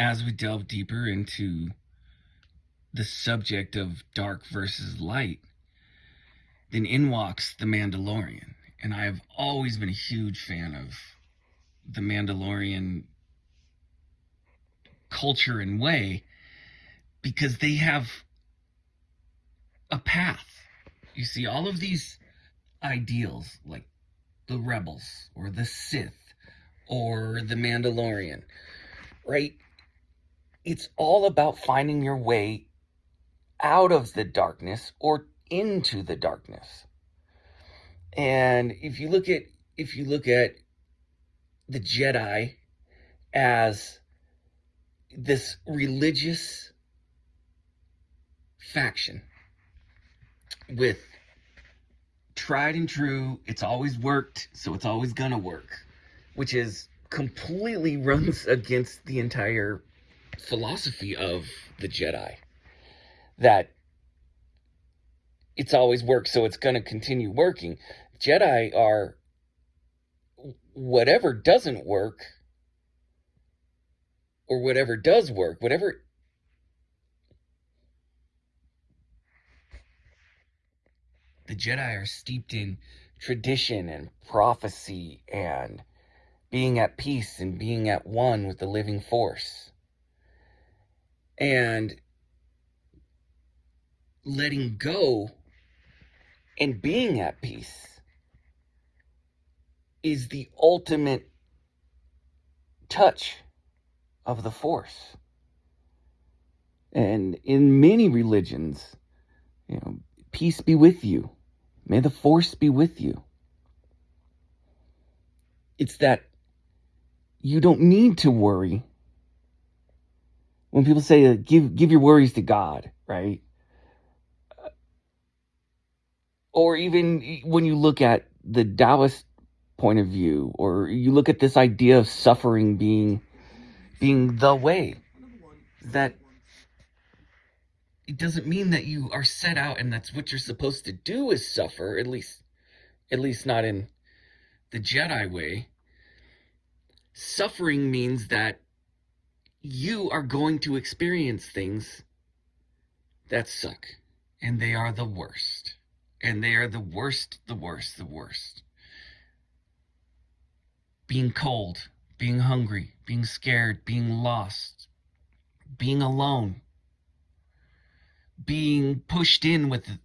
as we delve deeper into the subject of dark versus light, then in walks the Mandalorian. And I've always been a huge fan of the Mandalorian culture and way because they have a path. You see, all of these ideals, like the rebels or the Sith or the Mandalorian, right? It's all about finding your way out of the darkness or into the darkness. And if you look at if you look at the Jedi as this religious faction with tried and true, it's always worked, so it's always gonna work, which is completely runs against the entire philosophy of the Jedi. That it's always worked, so it's gonna continue working. Jedi are whatever doesn't work or whatever does work, whatever the Jedi are steeped in tradition and prophecy and being at peace and being at one with the living force. And letting go and being at peace is the ultimate touch of the force. And in many religions, you know, peace be with you. May the force be with you. It's that you don't need to worry. When people say uh, give give your worries to God, right? Or even when you look at the Taoist point of view or you look at this idea of suffering being being the way that it doesn't mean that you are set out and that's what you're supposed to do is suffer at least at least not in the jedi way suffering means that you are going to experience things that suck and they are the worst. And they are the worst the worst the worst. Being cold, being hungry, being scared, being lost, being alone, being pushed in with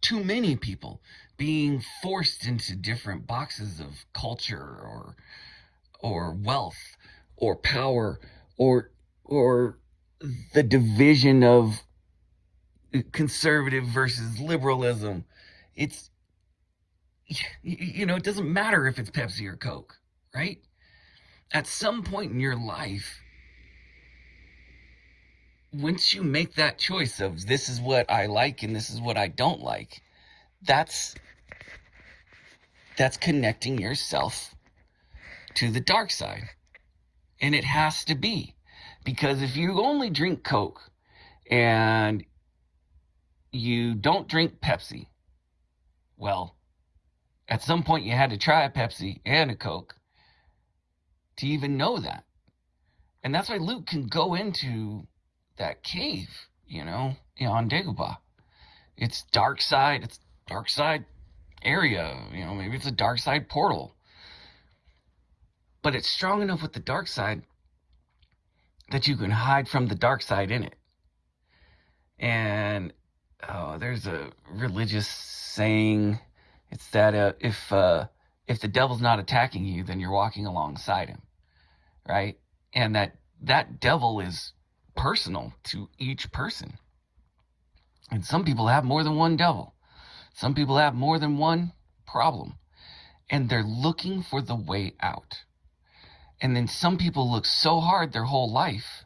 too many people, being forced into different boxes of culture or or wealth or power or or the division of conservative versus liberalism. It's you know, it doesn't matter if it's Pepsi or Coke right? At some point in your life, once you make that choice of this is what I like and this is what I don't like, that's that's connecting yourself to the dark side. And it has to be. Because if you only drink Coke and you don't drink Pepsi, well, at some point you had to try a Pepsi and a Coke to even know that. And that's why Luke can go into that cave, you know, on Dagobah. It's dark side, it's dark side area, you know, maybe it's a dark side portal. But it's strong enough with the dark side that you can hide from the dark side in it. And oh, there's a religious saying. It's that uh, if uh, if the devil's not attacking you, then you're walking alongside him, right? And that that devil is personal to each person. And some people have more than one devil. Some people have more than one problem. And they're looking for the way out. And then some people look so hard their whole life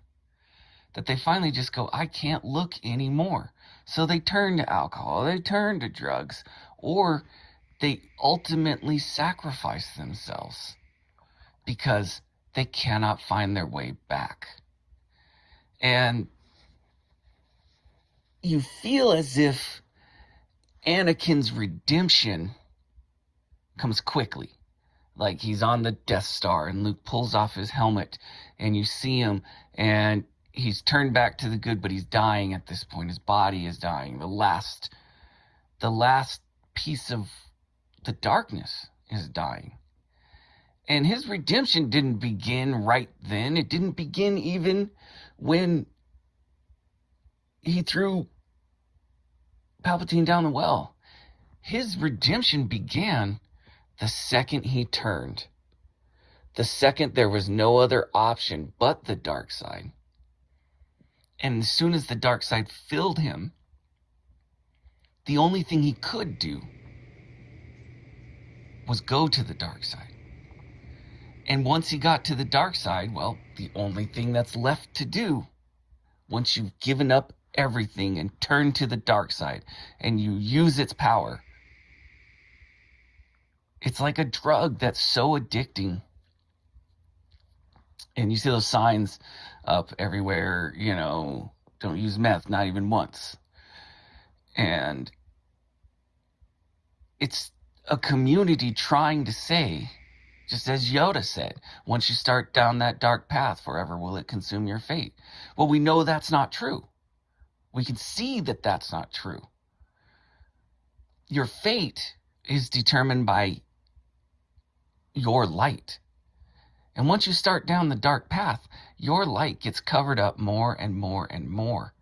that they finally just go, I can't look anymore. So they turn to alcohol, they turn to drugs, or they ultimately sacrifice themselves because they cannot find their way back. And you feel as if Anakin's redemption comes quickly. Like he's on the Death Star and Luke pulls off his helmet and you see him and he's turned back to the good, but he's dying at this point. His body is dying. The last, the last piece of the darkness is dying. And his redemption didn't begin right then. It didn't begin even when he threw Palpatine down the well. His redemption began the second he turned. The second there was no other option but the dark side. And as soon as the dark side filled him, the only thing he could do was go to the dark side. And once he got to the dark side, well, the only thing that's left to do, once you've given up everything and turned to the dark side and you use its power, it's like a drug that's so addicting. And you see those signs up everywhere, you know, don't use meth, not even once. And it's a community trying to say, just as Yoda said, once you start down that dark path, forever will it consume your fate. Well, we know that's not true. We can see that that's not true. Your fate is determined by your light. And once you start down the dark path, your light gets covered up more and more and more.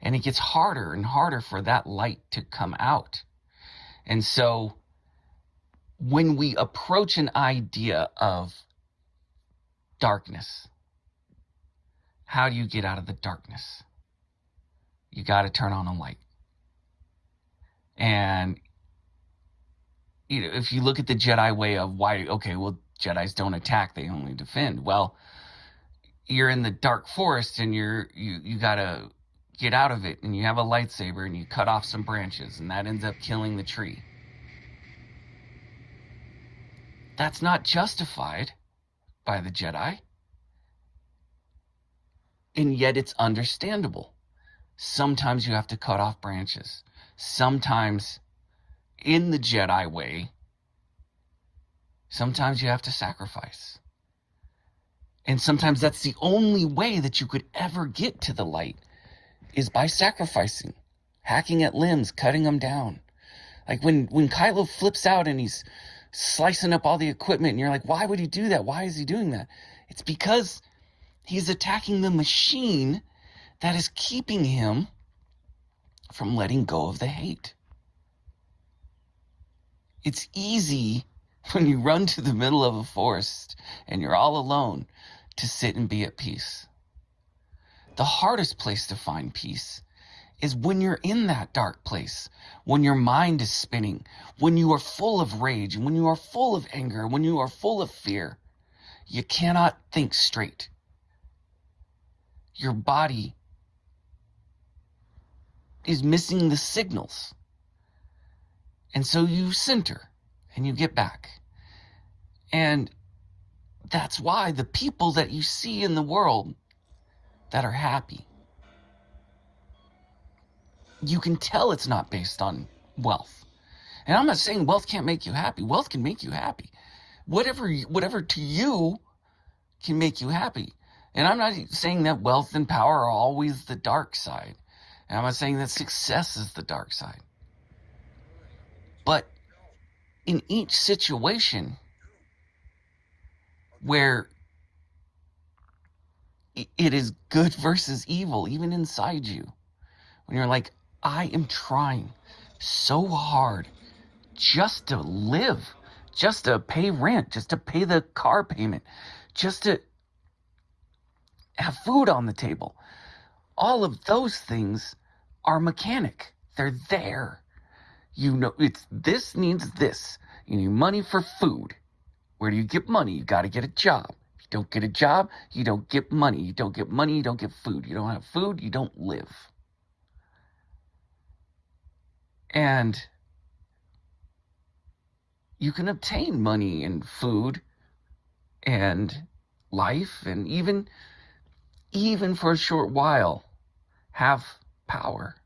And it gets harder and harder for that light to come out. And so when we approach an idea of darkness, how do you get out of the darkness? You got to turn on a light. And you know, if you look at the Jedi way of why, okay, well, Jedi's don't attack; they only defend. Well, you're in the dark forest, and you're you you gotta get out of it, and you have a lightsaber, and you cut off some branches, and that ends up killing the tree. That's not justified by the Jedi. And yet it's understandable. Sometimes you have to cut off branches. Sometimes, in the Jedi way, sometimes you have to sacrifice. And sometimes that's the only way that you could ever get to the light is by sacrificing, hacking at limbs, cutting them down. Like when, when Kylo flips out and he's slicing up all the equipment. And you're like, why would he do that? Why is he doing that? It's because he's attacking the machine that is keeping him from letting go of the hate. It's easy when you run to the middle of a forest and you're all alone to sit and be at peace. The hardest place to find peace is when you're in that dark place, when your mind is spinning, when you are full of rage, when you are full of anger, when you are full of fear. You cannot think straight. Your body is missing the signals. And so you center and you get back. And that's why the people that you see in the world that are happy, you can tell it's not based on wealth. And I'm not saying wealth can't make you happy. Wealth can make you happy. Whatever, whatever to you can make you happy. And I'm not saying that wealth and power are always the dark side. And I'm not saying that success is the dark side. But in each situation where it is good versus evil, even inside you, when you're like, I am trying so hard just to live, just to pay rent, just to pay the car payment, just to have food on the table. All of those things are mechanic. They're there. You know, it's this needs this. You need money for food. Where do you get money? You got to get a job. If you don't get a job, you don't get money. You don't get money, you don't get food. You don't have food, you don't live. And you can obtain money and food and life and even even for a short while have power.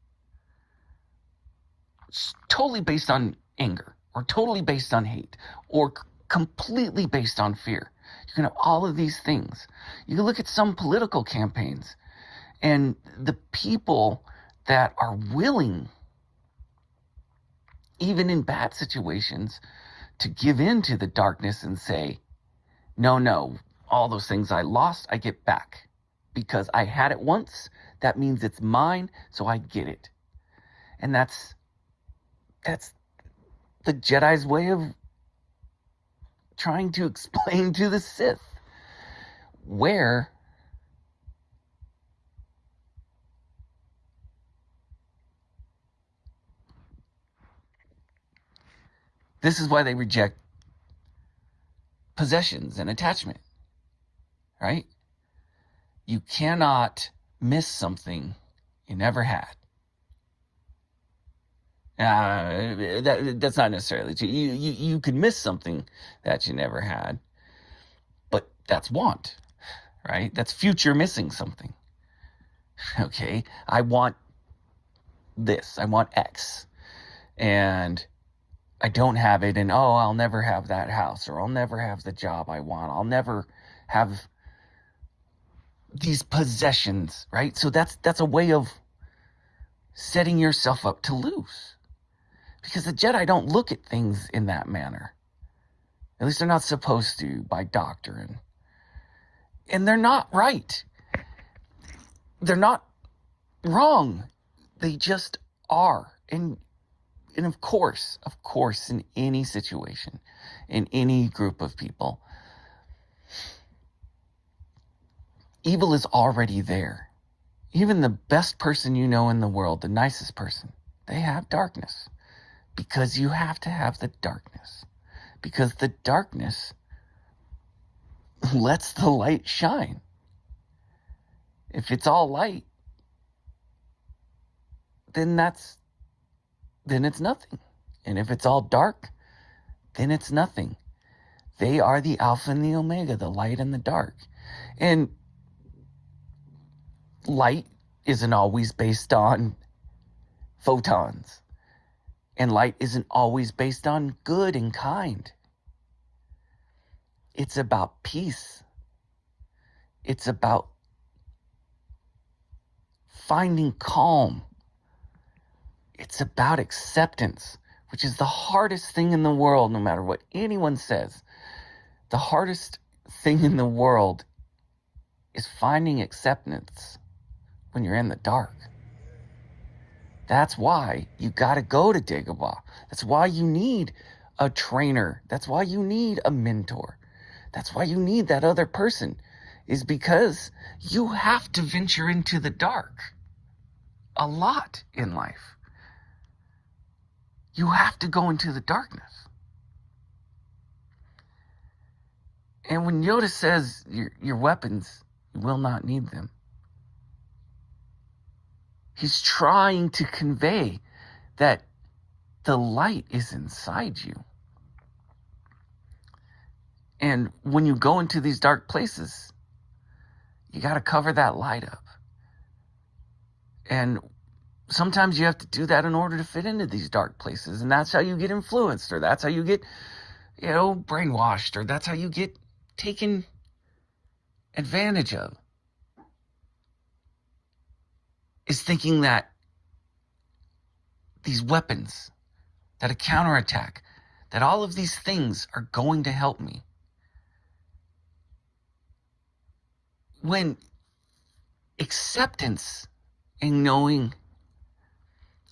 Totally based on anger or totally based on hate or completely based on fear. You can have all of these things. You can look at some political campaigns and the people that are willing, even in bad situations, to give in to the darkness and say, no, no, all those things I lost, I get back. Because I had it once, that means it's mine, so I get it. And that's that's the Jedi's way of trying to explain to the Sith where this is why they reject possessions and attachment right? You cannot miss something you never had uh, that that's not necessarily true. You, you you could miss something that you never had, but that's want, right? That's future missing something. Okay, I want this. I want X, and I don't have it, and oh, I'll never have that house, or I'll never have the job I want. I'll never have these possessions, right? So that's that's a way of setting yourself up to lose because the Jedi don't look at things in that manner. At least they're not supposed to by doctrine. And they're not right. They're not wrong. They just are. And and of course, of course, in any situation, in any group of people, evil is already there. Even the best person you know in the world, the nicest person, they have darkness because you have to have the darkness. Because the darkness lets the light shine. If it's all light, then that's then it's nothing. And if it's all dark, then it's nothing. They are the alpha and the omega, the light and the dark. And light isn't always based on photons. And light isn't always based on good and kind. It's about peace. It's about finding calm. It's about acceptance, which is the hardest thing in the world, no matter what anyone says. The hardest thing in the world is finding acceptance when you're in the dark. That's why you got to go to Dagobah. That's why you need a trainer. That's why you need a mentor. That's why you need that other person, is because you have to venture into the dark a lot in life. You have to go into the darkness. And when Yoda says your, your weapons, you will not need them. He's trying to convey that the light is inside you. And when you go into these dark places, you got to cover that light up. And sometimes you have to do that in order to fit into these dark places. And that's how you get influenced, or that's how you get, you know, brainwashed, or that's how you get taken advantage of is thinking that these weapons, that a counterattack, that all of these things are going to help me. When acceptance and knowing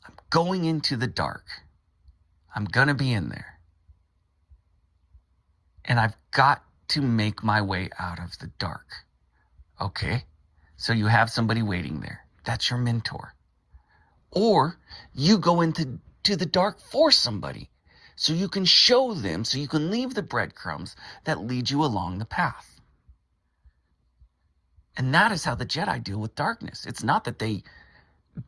I'm going into the dark, I'm going to be in there. And I've got to make my way out of the dark. Okay? So you have somebody waiting there. That's your mentor. Or you go into to the dark for somebody so you can show them, so you can leave the breadcrumbs that lead you along the path. And that is how the Jedi deal with darkness. It's not that they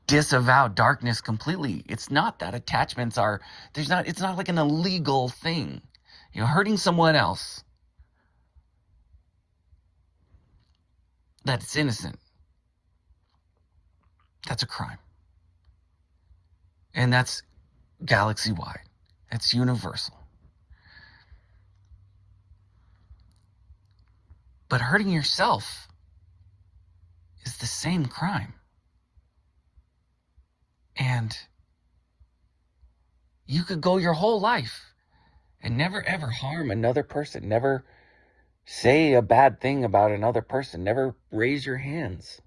disavow darkness completely. It's not that attachments are there's not it's not like an illegal thing. You know, hurting someone else that's innocent that's a crime. And that's galaxy wide, that's universal. But hurting yourself is the same crime. And you could go your whole life and never ever harm another person, never say a bad thing about another person, never raise your hands,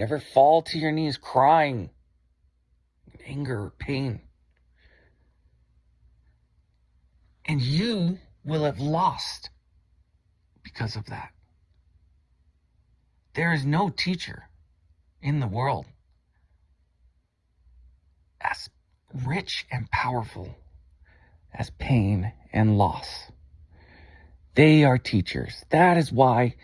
never fall to your knees crying, anger, or pain. And you will have lost because of that. There is no teacher in the world as rich and powerful as pain and loss. They are teachers. That is why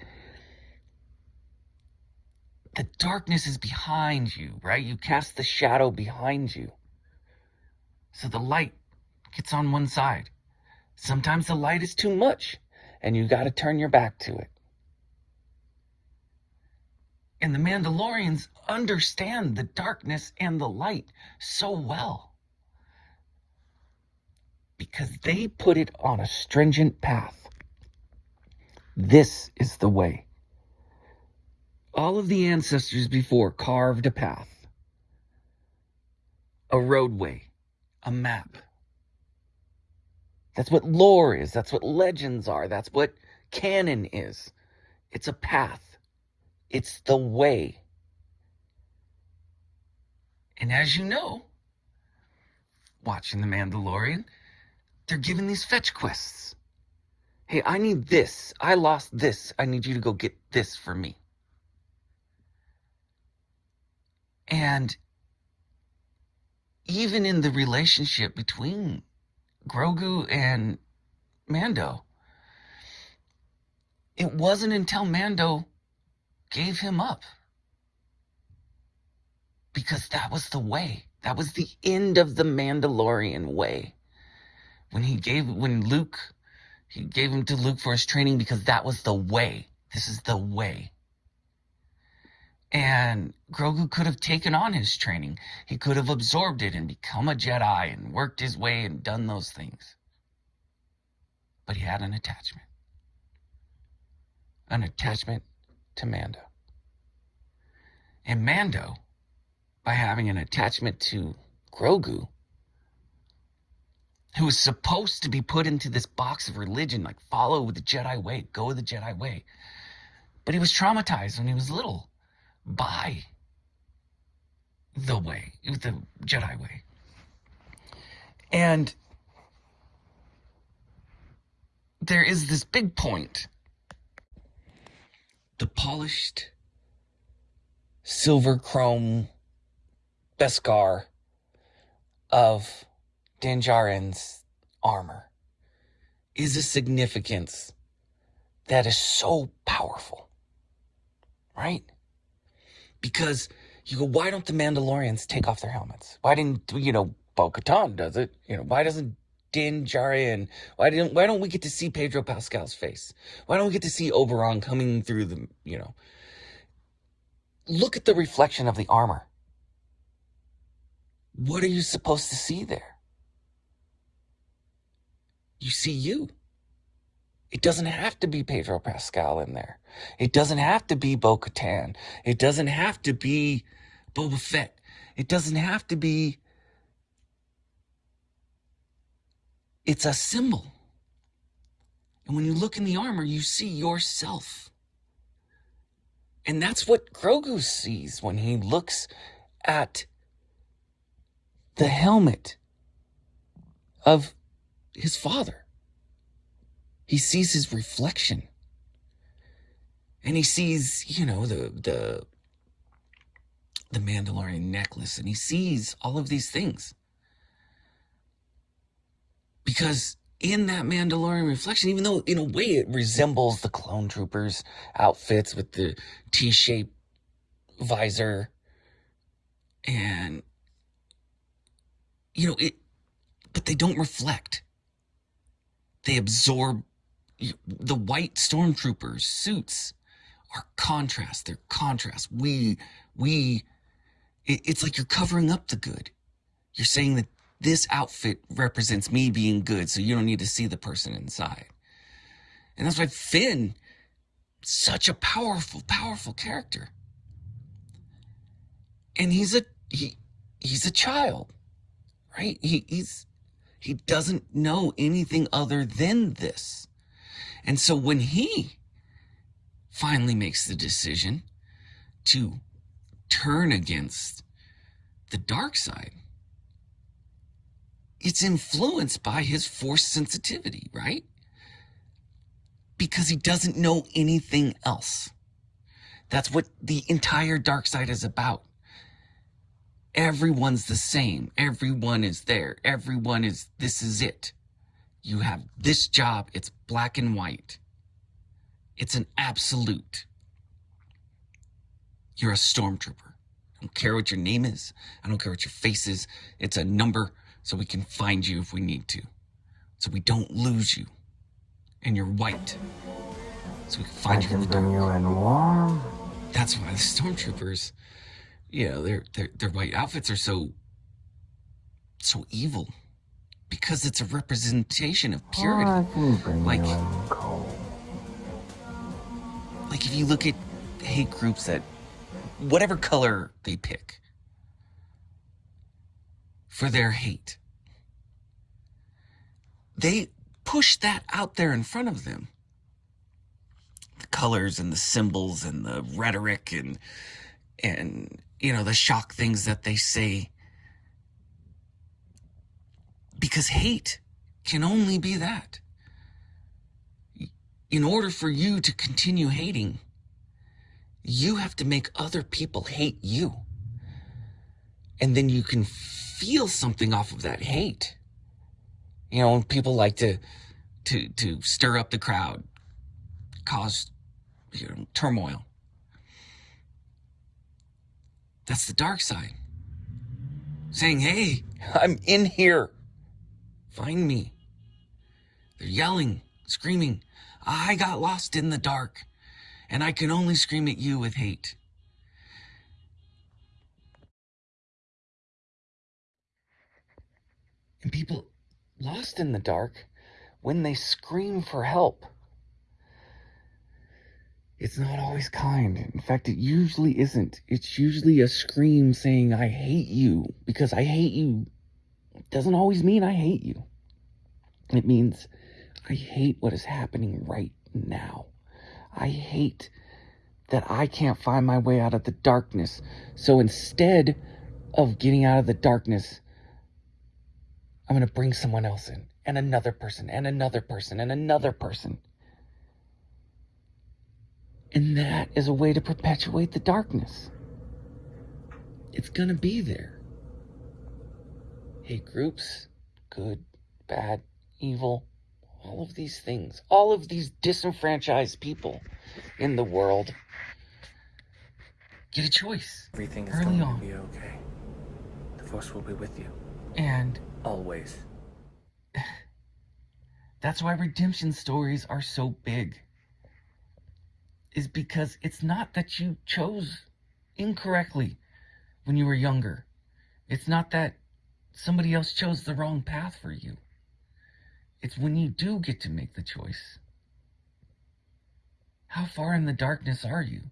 the darkness is behind you, right? You cast the shadow behind you. So the light gets on one side. Sometimes the light is too much and you got to turn your back to it. And the Mandalorians understand the darkness and the light so well because they put it on a stringent path. This is the way. All of the ancestors before carved a path, a roadway, a map. That's what lore is. That's what legends are. That's what canon is. It's a path. It's the way. And as you know, watching The Mandalorian, they're given these fetch quests. Hey, I need this. I lost this. I need you to go get this for me. And even in the relationship between Grogu and Mando, it wasn't until Mando gave him up. Because that was the way. That was the end of the Mandalorian way. When he gave, when Luke, he gave him to Luke for his training because that was the way. This is the way. And Grogu could have taken on his training. He could have absorbed it and become a Jedi and worked his way and done those things. But he had an attachment. An attachment to Mando. And Mando, by having an attachment to Grogu, who was supposed to be put into this box of religion, like follow the Jedi way, go the Jedi way. But he was traumatized when he was little by the way, the Jedi way. And there is this big point. The polished silver chrome Beskar of Din Djarin's armor is a significance that is so powerful, right? Because you go, why don't the Mandalorians take off their helmets? Why didn't, you know, Bo Katan does it? You know, why doesn't Din Djarin? Why didn't, why don't we get to see Pedro Pascal's face? Why don't we get to see Oberyn coming through the, you know, look at the reflection of the armor. What are you supposed to see there? You see you. It doesn't have to be Pedro Pascal in there. It doesn't have to be Bo Katan. It doesn't have to be Boba Fett. It doesn't have to be. It's a symbol. And when you look in the armor, you see yourself. And that's what Grogu sees when he looks at the helmet of his father. He sees his reflection. And he sees, you know, the the the Mandalorian necklace and he sees all of these things. Because in that Mandalorian reflection, even though in a way it resembles the clone troopers outfits with the T-shaped visor and you know it but they don't reflect they absorb the white stormtroopers suits are contrast they're contrast we we it's like you're covering up the good you're saying that this outfit represents me being good, so you don't need to see the person inside. And that's why Finn, such a powerful, powerful character. And he's a he he's a child, right? He he's he doesn't know anything other than this. And so when he finally makes the decision to turn against the dark side, it's influenced by his force sensitivity, right? Because he doesn't know anything else. That's what the entire dark side is about. Everyone's the same. Everyone is there. Everyone is, this is it. You have this job. It's black and white. It's an absolute. You're a stormtrooper. I don't care what your name is. I don't care what your face is. It's a number so we can find you if we need to. So we don't lose you. And you're white. So we can find I you in the bring dark. you in warm. That's why the stormtroopers, you know, their their their white outfits are so so evil. Because it's a representation of purity. I can bring Like- you in cold. like if you look at hate groups that whatever color they pick for their hate they push that out there in front of them the colors and the symbols and the rhetoric and and you know the shock things that they say because hate can only be that in order for you to continue hating, you have to make other people hate you. And then you can feel something off of that hate. You know, people like to to to stir up the crowd, cause you know, turmoil. That's the dark side. Saying, "Hey, I'm in here. Find me." They're yelling, screaming, I got lost in the dark, and I can only scream at you with hate. And people lost in the dark, when they scream for help, it's not always kind. In fact, it usually isn't. It's usually a scream saying, I hate you, because I hate you. Doesn't always mean I hate you. It means I hate what is happening right now. I hate that I can't find my way out of the darkness. So instead of getting out of the darkness, I'm going to bring someone else in, and another person, and another person, and another person. And that is a way to perpetuate the darkness. It's going to be there. Hate groups, good, bad, evil, all of these things, all of these disenfranchised people in the world get a choice. Everything is Early going on. to be okay. The Force will be with you. And Always. that's why redemption stories are so big. Is because it's not that you chose incorrectly when you were younger. It's not that somebody else chose the wrong path for you. It's when you do get to make the choice. How far in the darkness are you?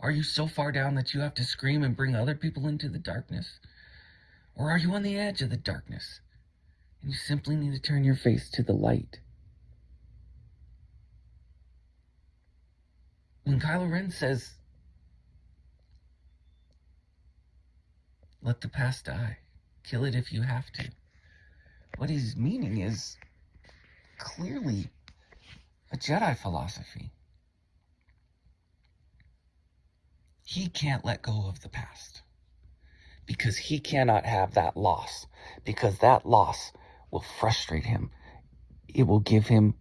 Are you so far down that you have to scream and bring other people into the darkness? Or are you on the edge of the darkness and you simply need to turn your face to the light? When Kylo Ren says, let the past die, kill it if you have to, what he's meaning is clearly a Jedi philosophy. He can't let go of the past because he cannot have that loss because that loss will frustrate him. It will give him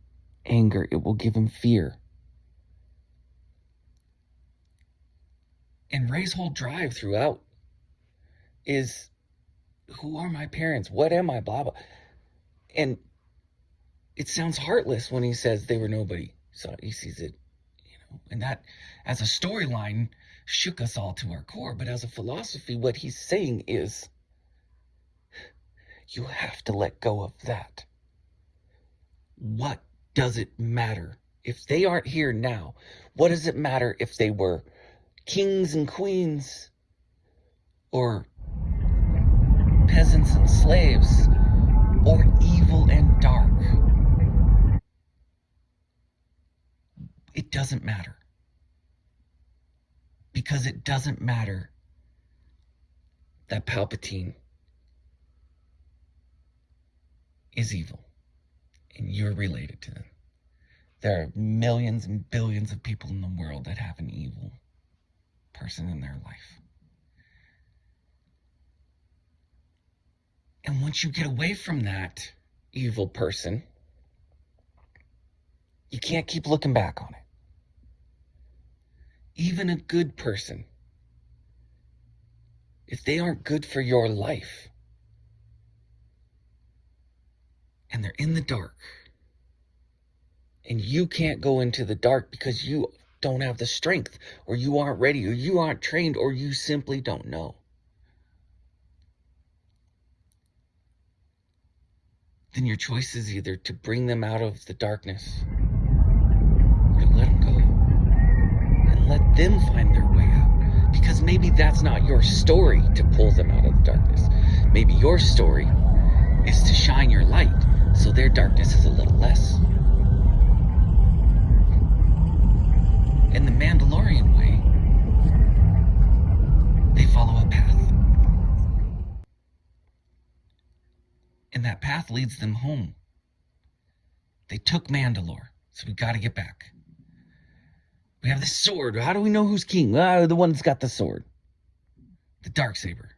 anger. It will give him fear. And Rey's whole drive throughout is who are my parents? What am I? Blah, blah. And it sounds heartless when he says they were nobody. So he sees it, you know, and that as a storyline shook us all to our core. But as a philosophy, what he's saying is you have to let go of that. What does it matter If they aren't here now, what does it matter if they were kings and queens or peasants and slaves or evil and dark? It doesn't matter. Because it doesn't matter that Palpatine is evil and you're related to them. There are millions and billions of people in the world that have an evil person in their life. And once you get away from that evil person, you can't keep looking back on it. Even a good person, if they aren't good for your life and they're in the dark, and you can't go into the dark because you don't have the strength, or you aren't ready, or you aren't trained, or you simply don't know. Then your choice is either to bring them out of the darkness or to let them go and let them find their way out. Because maybe that's not your story to pull them out of the darkness. Maybe your story is to shine your light so their darkness is a little less. In the Mandalorian way, path leads them home. They took Mandalore, so we gotta get back. We have the sword. How do we know who's king? Ah, the one that's got the sword. The dark saber.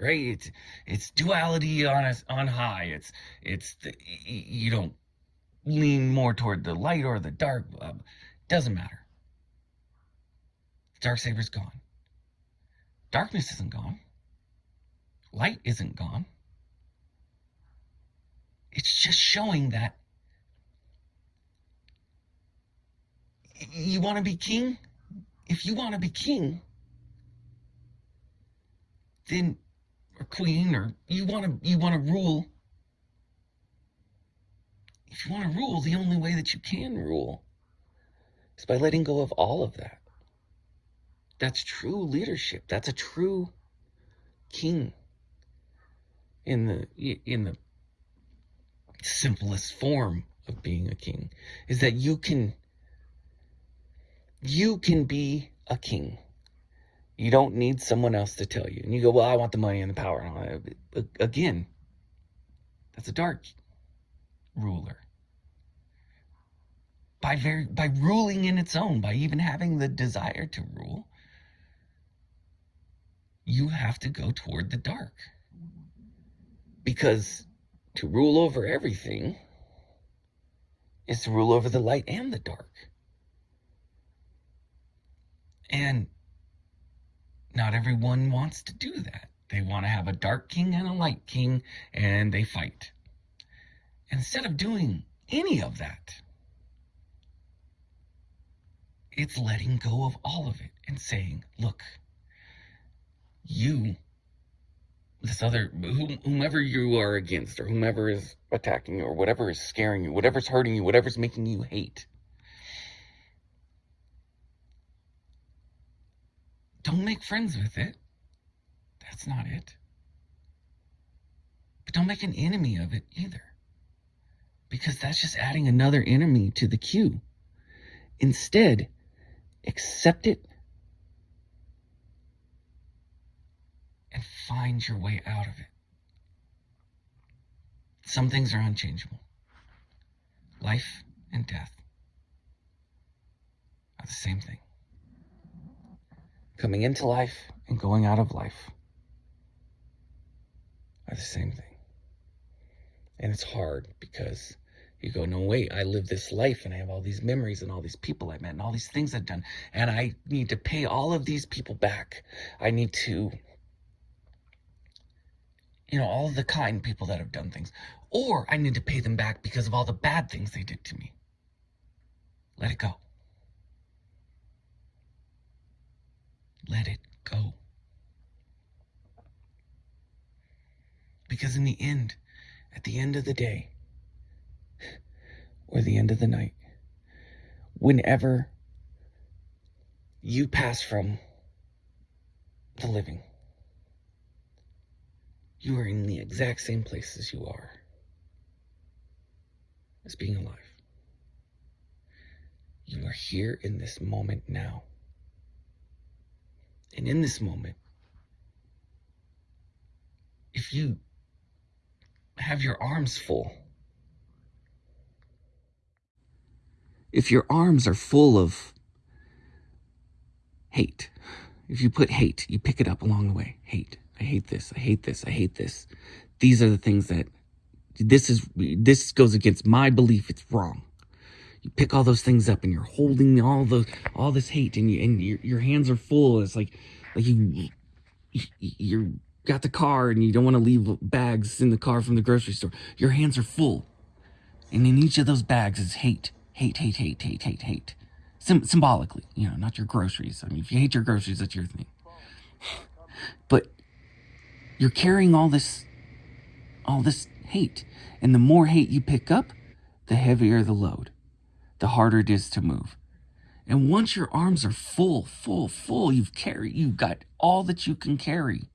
Right? It's it's duality on us on high. It's it's the, you don't lean more toward the light or the dark. Uh, doesn't matter. Dark saber's gone. Darkness isn't gone. Light isn't gone. It's just showing that you want to be king? If you want to be king, then or queen or you want to you want to rule. If you want to rule, the only way that you can rule is by letting go of all of that. That's true leadership. That's a true king in the in the simplest form of being a king is that you can you can be a king. You don't need someone else to tell you. And you go, well, I want the money and the power. Again, that's a dark ruler. By very by ruling in its own, by even having the desire to rule, you have to go toward the dark. Because to rule over everything is to rule over the light and the dark. And not everyone wants to do that. They want to have a dark king and a light king, and they fight. Instead of doing any of that, it's letting go of all of it and saying, look, you, this other, whomever you are against, or whomever is attacking you, or whatever is scaring you, whatever's hurting you, whatever's making you hate, Don't make friends with it. That's not it. But don't make an enemy of it either. Because that's just adding another enemy to the queue. Instead, accept it and find your way out of it. Some things are unchangeable. Life and death are the same thing coming into life and going out of life are the same thing. And it's hard because you go, no, wait, I live this life and I have all these memories and all these people I met and all these things I've done. And I need to pay all of these people back. I need to, you know, all the kind people that have done things. Or I need to pay them back because of all the bad things they did to me. Let it go. Let it go. Because in the end, at the end of the day, or the end of the night, whenever you pass from the living, you are in the exact same place as you are as being alive. You are here in this moment now. And in this moment, if you have your arms full, if your arms are full of hate, if you put hate, you pick it up along the way. Hate. I hate this. I hate this. I hate this. These are the things that this is this goes against my belief it's wrong. You pick all those things up and you're holding all the all this hate and you and your, your hands are full. It's like like you you're got the car and you don't want to leave bags in the car from the grocery store. Your hands are full. And in each of those bags is hate. Hate, hate, hate, hate, hate, hate. Sym- symbolically, you know, not your groceries. I mean, if you hate your groceries, that's your thing. But you're carrying all this all this hate. And the more hate you pick up, the heavier the load, the harder it is to move. And once your arms are full, full, full, you've carried, you've got all that you can carry,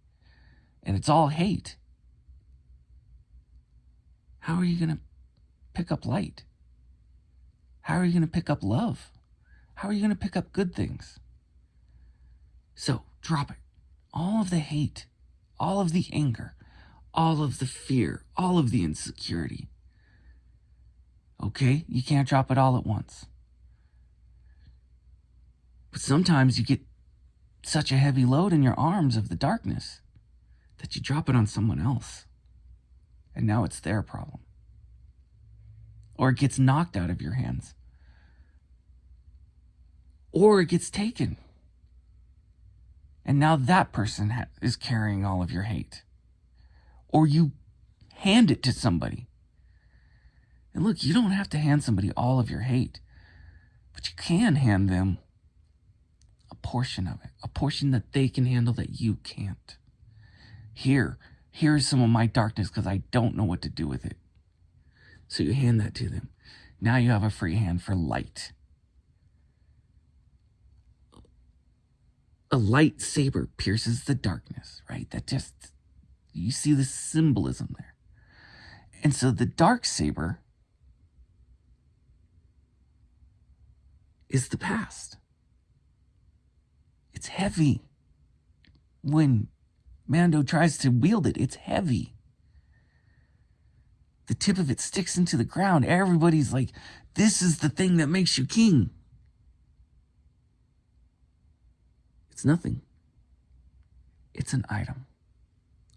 and it's all hate. How are you going to pick up light? How are you going to pick up love? How are you going to pick up good things? So drop it. All of the hate, all of the anger, all of the fear, all of the insecurity. Okay? You can't drop it all at once. But sometimes you get such a heavy load in your arms of the darkness that you drop it on someone else. And now it's their problem. Or it gets knocked out of your hands. Or it gets taken. And now that person is carrying all of your hate or you hand it to somebody. And look, you don't have to hand somebody all of your hate, but you can hand them a portion of it, a portion that they can handle that you can't. Here, here's some of my darkness because I don't know what to do with it. So you hand that to them. Now you have a free hand for light. A lightsaber pierces the darkness, right? That just you see the symbolism there. And so the dark saber is the past. It's heavy. When Mando tries to wield it, it's heavy. The tip of it sticks into the ground. Everybody's like, this is the thing that makes you king. It's nothing. It's an item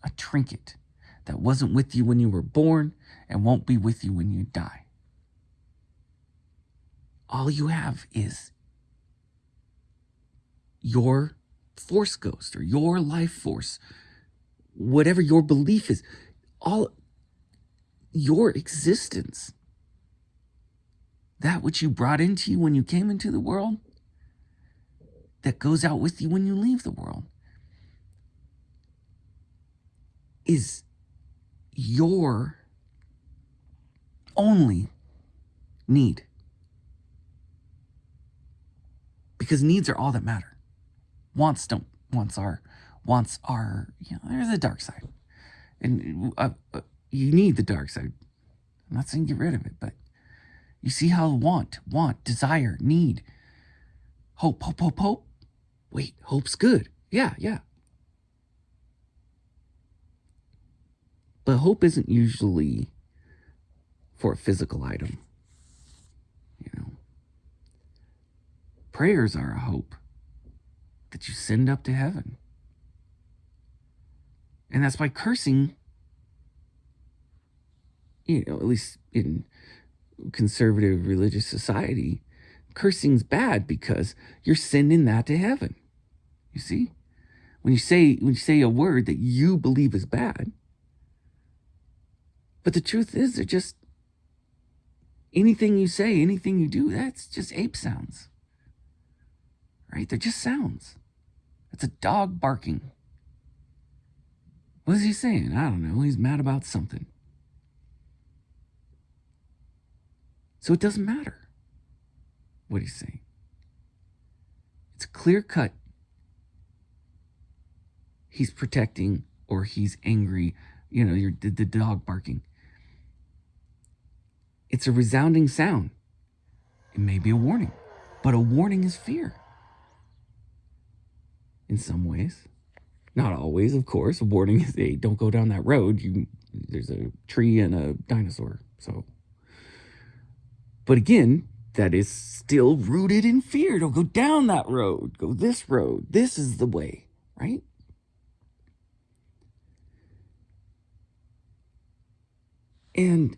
a trinket that wasn't with you when you were born and won't be with you when you die. All you have is your force ghost or your life force, whatever your belief is, all your existence, that which you brought into you when you came into the world, that goes out with you when you leave the world. is your only need. Because needs are all that matter. Wants don't. Wants are. Wants are. You know, there's a dark side, and uh, uh, you need the dark side. I'm not saying get rid of it, but you see how want, want, desire, need, hope, hope, hope, hope. Wait, hope's good. Yeah, yeah. But hope isn't usually for a physical item. You know, prayers are a hope that you send up to heaven. And that's why cursing, you know, at least in conservative religious society, cursing's bad because you're sending that to heaven. You see? When you say when you say a word that you believe is bad, but the truth is, they're just anything you say, anything you do, that's just ape sounds. Right? They're just sounds. It's a dog barking. What is he saying? I don't know. He's mad about something. So it doesn't matter. what he's saying. It's clear cut. He's protecting or he's angry. You know, the, the dog barking. It's a resounding sound. It may be a warning, but a warning is fear. In some ways, not always, of course. A warning is, hey, don't go down that road. You, there's a tree and a dinosaur. So, but again, that is still rooted in fear. Don't go down that road. Go this road. This is the way, right? And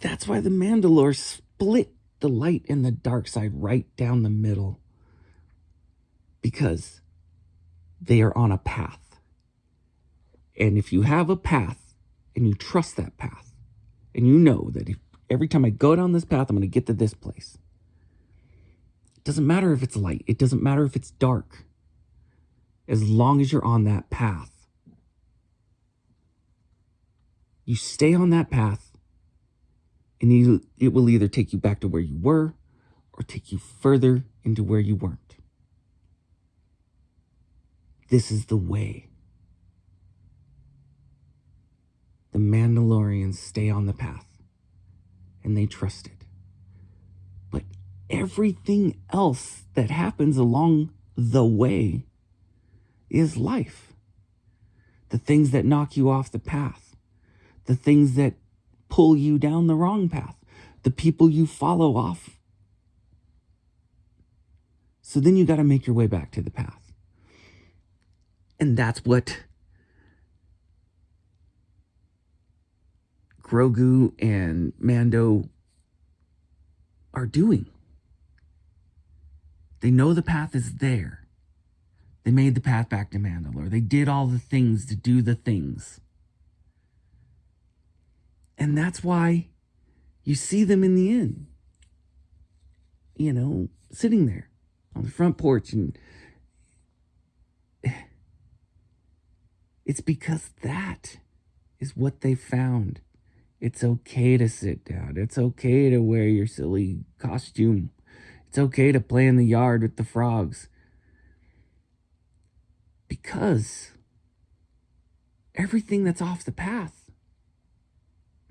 that's why the Mandalore split the light and the dark side right down the middle. Because they are on a path. And if you have a path and you trust that path, and you know that if, every time I go down this path, I'm going to get to this place. It doesn't matter if it's light, it doesn't matter if it's dark, as long as you're on that path. You stay on that path, and you, it will either take you back to where you were or take you further into where you weren't. This is the way. The Mandalorians stay on the path and they trust it. But everything else that happens along the way is life. The things that knock you off the path, the things that pull you down the wrong path, the people you follow off. So then you got to make your way back to the path. And that's what Grogu and Mando are doing. They know the path is there. They made the path back to Mandalore. They did all the things to do the things. And that's why you see them in the inn, you know, sitting there on the front porch. And it's because that is what they found. It's okay to sit down. It's okay to wear your silly costume. It's okay to play in the yard with the frogs. Because everything that's off the path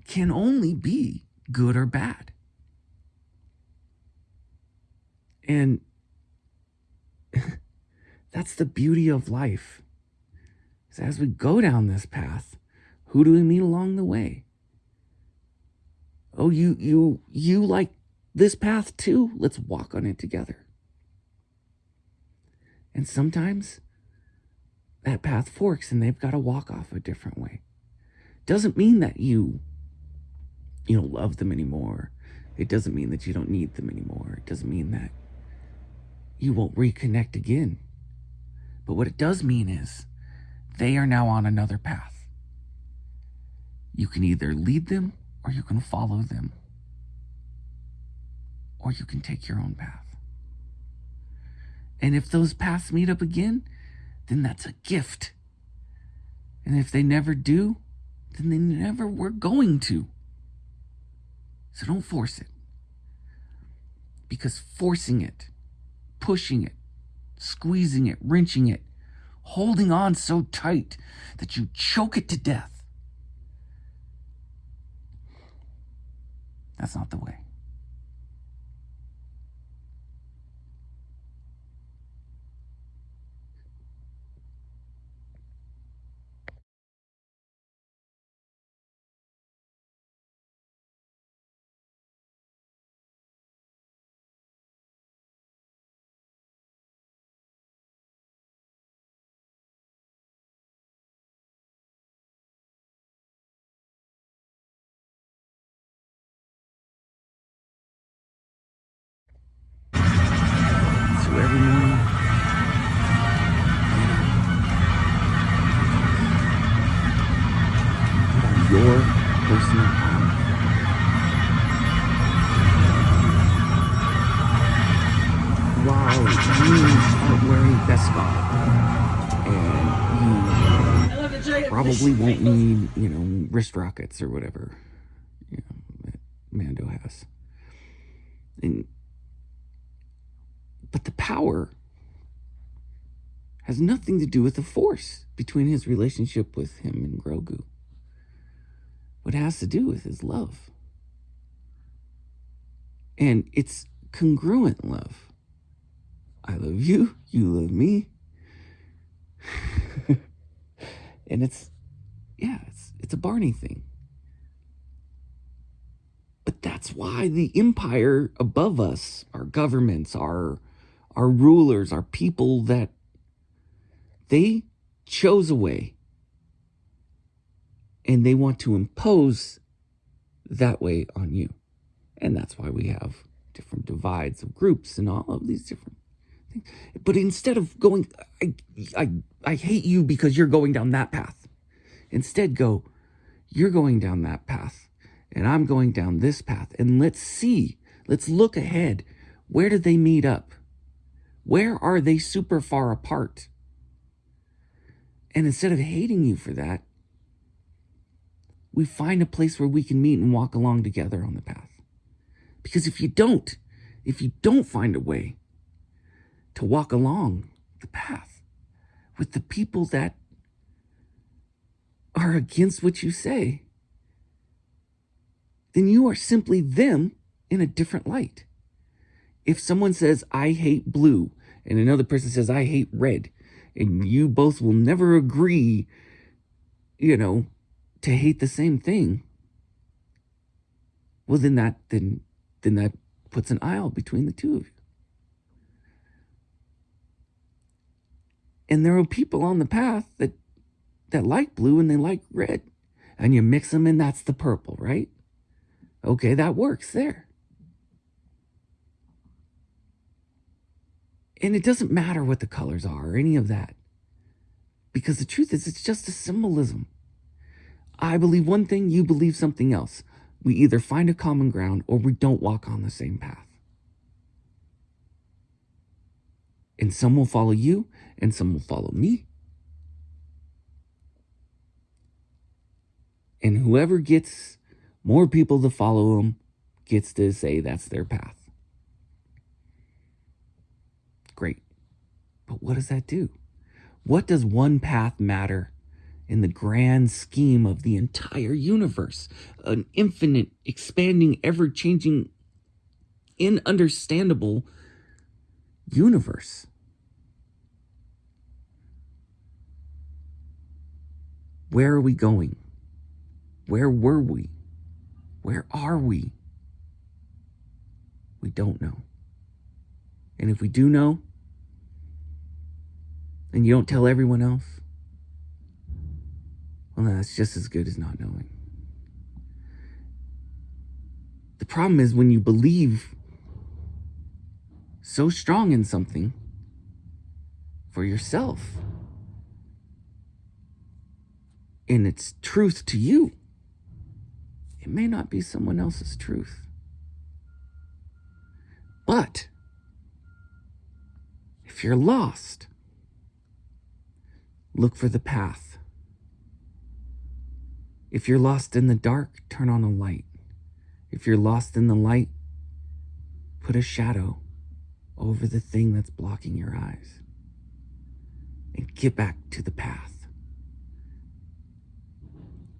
can only be good or bad. And that's the beauty of life. So as we go down this path, who do we meet along the way? Oh, you, you, you like this path too? Let's walk on it together. And sometimes that path forks and they've got to walk off a different way. Doesn't mean that you, you don't love them anymore. It doesn't mean that you don't need them anymore. It doesn't mean that you won't reconnect again. But what it does mean is they are now on another path. You can either lead them or you can follow them, or you can take your own path. And if those paths meet up again, then that's a gift. And if they never do, then they never were going to. So don't force it. Because forcing it, pushing it, squeezing it, wrenching it, holding on so tight that you choke it to death, That's not the way. Wearing Beskar and you probably won't need, you know, wrist rockets or whatever, you know, that Mando has. And But the power has nothing to do with the force between his relationship with him and Grogu. What has to do with his love. And it's congruent love. I love you, you love me. and it's yeah, it's it's a Barney thing. But that's why the empire above us, our governments, our our rulers, our people that they chose a way and they want to impose that way on you. And that's why we have different divides of groups and all of these different. But instead of going, I, I, I hate you because you're going down that path, instead go, you're going down that path and I'm going down this path. And let's see, let's look ahead. Where do they meet up? Where are they super far apart? And instead of hating you for that, we find a place where we can meet and walk along together on the path. Because if you don't, if you don't find a way to walk along the path with the people that are against what you say, then you are simply them in a different light. If someone says, I hate blue, and another person says, I hate red, and you both will never agree, you know, to hate the same thing, well then that then then that puts an aisle between the two of you. And there are people on the path that that like blue and they like red. And you mix them and that's the purple, right? Okay, that works there. And it doesn't matter what the colors are or any of that. Because the truth is, it's just a symbolism. I believe one thing, you believe something else. We either find a common ground or we don't walk on the same path. And some will follow you and some will follow me. And whoever gets more people to follow them gets to say that's their path. Great. But what does that do? What does one path matter in the grand scheme of the entire universe? An infinite, expanding, ever changing, inunderstandable universe. Where are we going? Where were we? Where are we? We don't know. And if we do know, and you don't tell everyone else, well, that's just as good as not knowing. The problem is when you believe so strong in something for yourself, and it's truth to you, it may not be someone else's truth. But if you're lost, look for the path. If you're lost in the dark, turn on a light. If you're lost in the light, put a shadow over the thing that's blocking your eyes and get back to the path.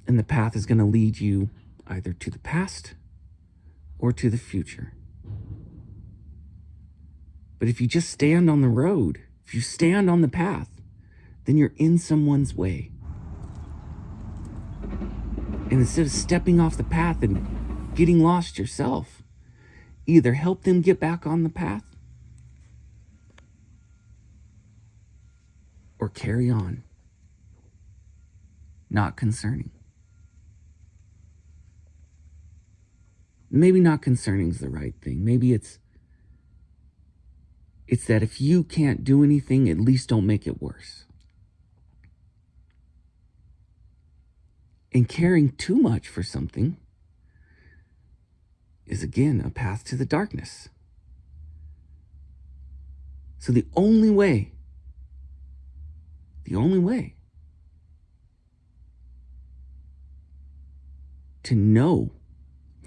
And the path is going to lead you either to the past or to the future. But if you just stand on the road, if you stand on the path, then you're in someone's way. And instead of stepping off the path and getting lost yourself, either help them get back on the path or carry on. Not concerning. maybe not concerning is the right thing. Maybe it's it's that if you can't do anything, at least don't make it worse. And caring too much for something is again a path to the darkness. So the only way, the only way to know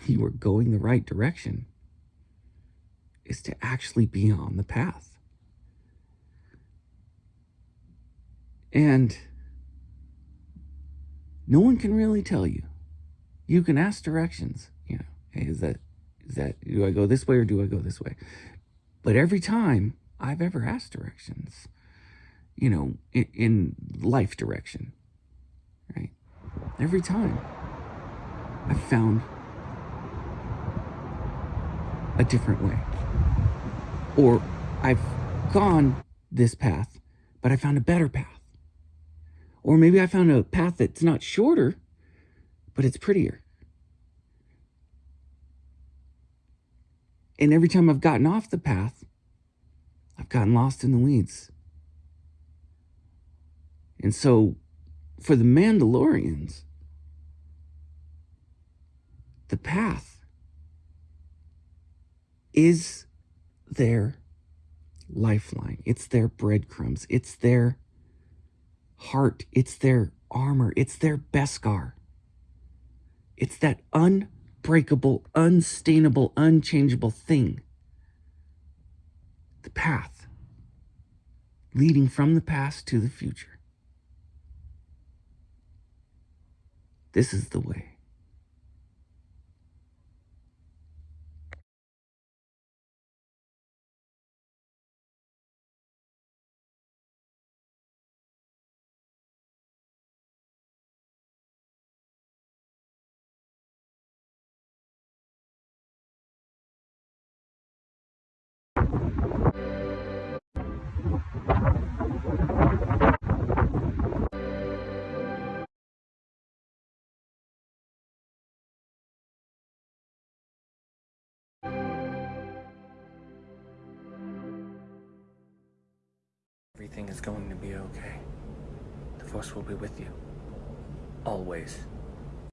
you are going the right direction is to actually be on the path. And no one can really tell you. You can ask directions, you know, hey, is that, is that, do I go this way or do I go this way? But every time I've ever asked directions, you know, in, in life direction, right? Every time I've found a different way. Or I've gone this path, but I found a better path. Or maybe I found a path that's not shorter, but it's prettier. And every time I've gotten off the path, I've gotten lost in the weeds. And so, for the Mandalorians, the path is their lifeline. It's their breadcrumbs. It's their heart. It's their armor. It's their Beskar. It's that unbreakable, unstainable, unchangeable thing. The path leading from the past to the future. This is the way. Okay. The Force will be with you. Always.